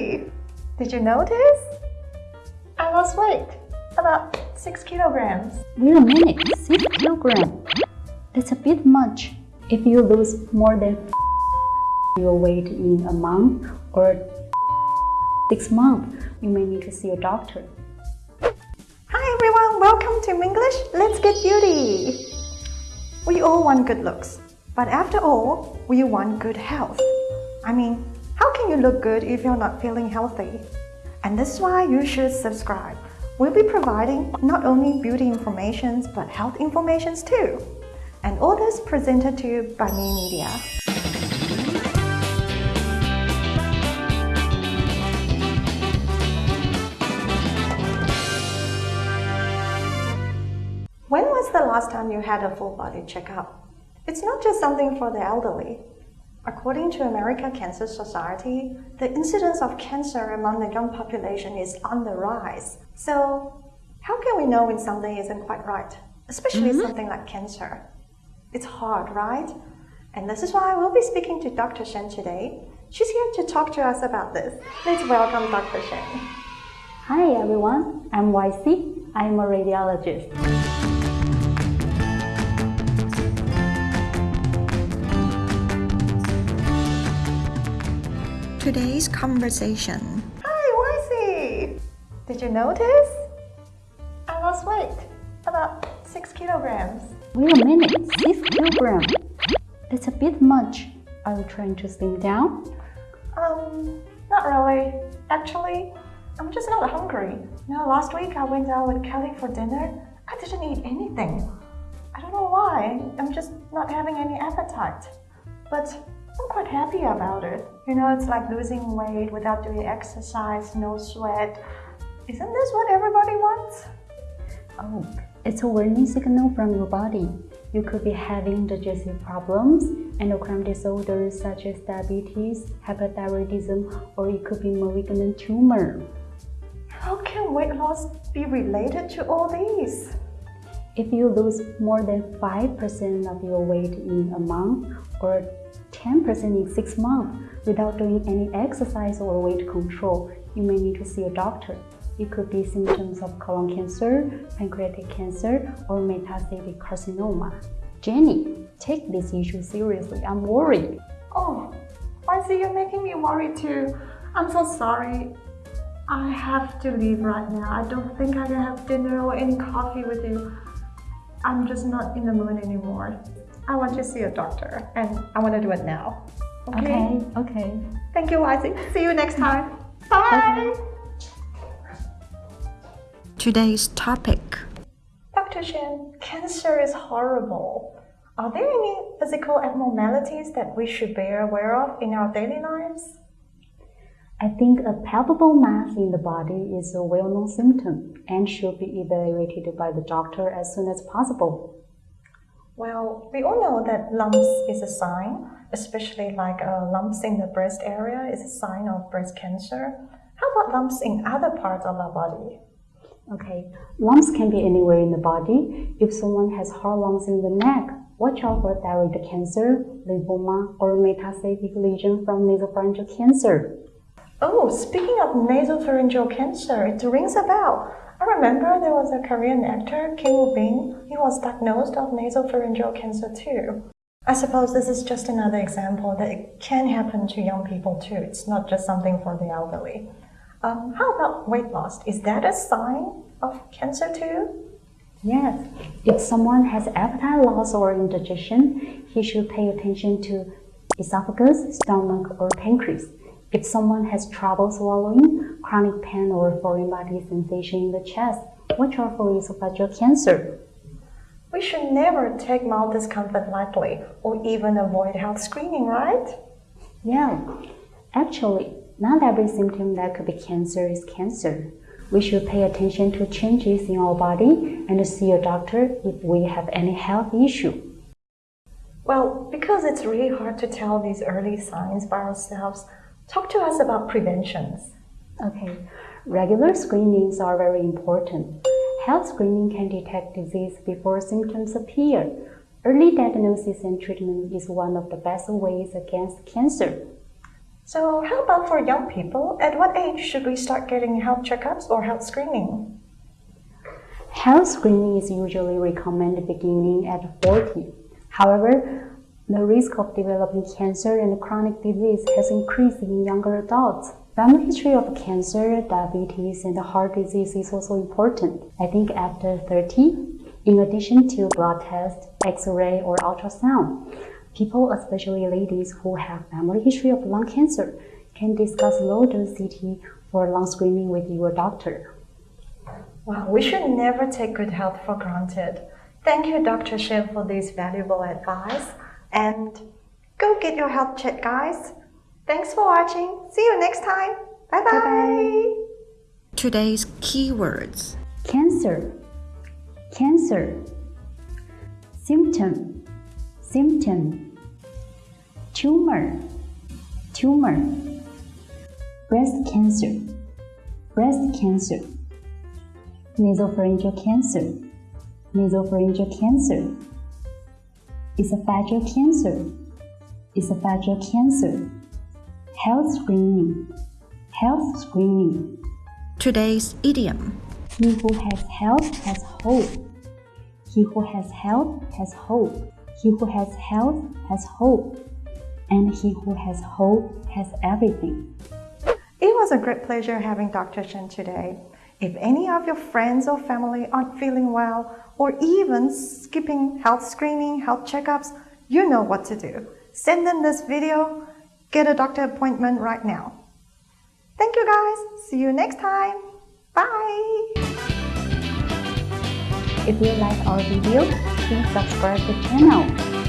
Did you notice? I lost weight, about 6 kilograms. Wait a minute, 6 kilograms? That's a bit much. If you lose more than your weight in a month or 6 months, you may need to see a doctor. Hi everyone, welcome to English. Let's get beauty. We all want good looks, but after all, we want good health. I mean, how can you look good if you're not feeling healthy? And this is why you should subscribe. We'll be providing not only beauty informations, but health informations too. And all this presented to you by Me Media. When was the last time you had a full body checkup? It's not just something for the elderly. According to American Cancer Society, the incidence of cancer among the young population is on the rise. So, how can we know when something isn't quite right? Especially mm -hmm. something like cancer. It's hard, right? And this is why we'll be speaking to Dr. Shen today. She's here to talk to us about this. Let's welcome Dr. Shen. Hi everyone, I'm YC. I'm a radiologist. Today's conversation. Hi, Wifey! Did you notice? I lost weight, about 6 kilograms. Wait a minute, 6 kilograms? That's a bit much. Are you trying to slim down? Um, not really. Actually, I'm just not hungry. You know, last week I went out with Kelly for dinner. I didn't eat anything. I don't know why. I'm just not having any appetite. But I'm quite happy about it. You know, it's like losing weight without doing exercise, no sweat. Isn't this what everybody wants? Oh, it's a warning signal from your body. You could be having digestive problems, endocrine disorders such as diabetes, hyperthyroidism, or it could be malignant tumor. How can weight loss be related to all these? If you lose more than 5% of your weight in a month or 10% in 6 months without doing any exercise or weight control, you may need to see a doctor. It could be symptoms of colon cancer, pancreatic cancer, or metastatic carcinoma. Jenny, take this issue seriously. I'm worried. Oh, YC you're making me worry too? I'm so sorry. I have to leave right now. I don't think I can have dinner or any coffee with you. I'm just not in the mood anymore. I want to see a doctor and I want to do it now. Okay? Okay. okay. Thank you, YC. See you next time. Bye. Okay. Today's topic. Dr. Shen, cancer is horrible. Are there any physical abnormalities that we should be aware of in our daily lives? I think a palpable mass in the body is a well-known symptom and should be evaluated by the doctor as soon as possible. Well, we all know that lumps is a sign, especially like uh, lumps in the breast area is a sign of breast cancer. How about lumps in other parts of our body? Okay, lumps can be anywhere in the body. If someone has hard lumps in the neck, watch out for thyroid cancer, lymphoma, or metastatic lesion from nasopharyngeal cancer. Oh, speaking of nasopharyngeal cancer, it rings a bell. I remember there was a Korean actor, Kim Woo Bin. He was diagnosed of nasopharyngeal cancer too. I suppose this is just another example that it can happen to young people too. It's not just something for the elderly. Um, how about weight loss? Is that a sign of cancer too? Yes. If someone has appetite loss or indigestion, he should pay attention to esophagus, stomach, or pancreas. If someone has trouble swallowing, chronic pain or foreign body sensation in the chest, watch out for esophageal cancer. We should never take mild discomfort lightly or even avoid health screening, right? Yeah, actually, not every symptom that could be cancer is cancer. We should pay attention to changes in our body and see a doctor if we have any health issue. Well, because it's really hard to tell these early signs by ourselves, Talk to us about preventions. Okay, regular screenings are very important. Health screening can detect disease before symptoms appear. Early diagnosis and treatment is one of the best ways against cancer. So, how about for young people? At what age should we start getting health checkups or health screening? Health screening is usually recommended beginning at 40. However, the risk of developing cancer and chronic disease has increased in younger adults. Family history of cancer, diabetes, and heart disease is also important. I think after 30, in addition to blood test, X-ray, or ultrasound, people, especially ladies who have family history of lung cancer, can discuss low-dose CT for lung screening with your doctor. Wow, we should never take good health for granted. Thank you, Dr. Shin, for this valuable advice. And go get your health check, guys. Thanks for watching. See you next time. Bye bye. Bye-bye. Today's keywords Cancer, cancer. Symptom, symptom. Tumor, tumor. Breast cancer, breast cancer. Nasopharyngeal cancer, nasopharyngeal cancer. Esophageal cancer, esophageal cancer. Health screening, health screening. Today's idiom He who has health has hope. He who has health has hope. He who has health has hope. And he who has hope has everything. It was a great pleasure having Dr. Shen today. If any of your friends or family aren't feeling well, or even skipping health screening, health checkups, you know what to do. Send them this video, get a doctor appointment right now. Thank you guys. See you next time. Bye. If you like our video, please subscribe the channel.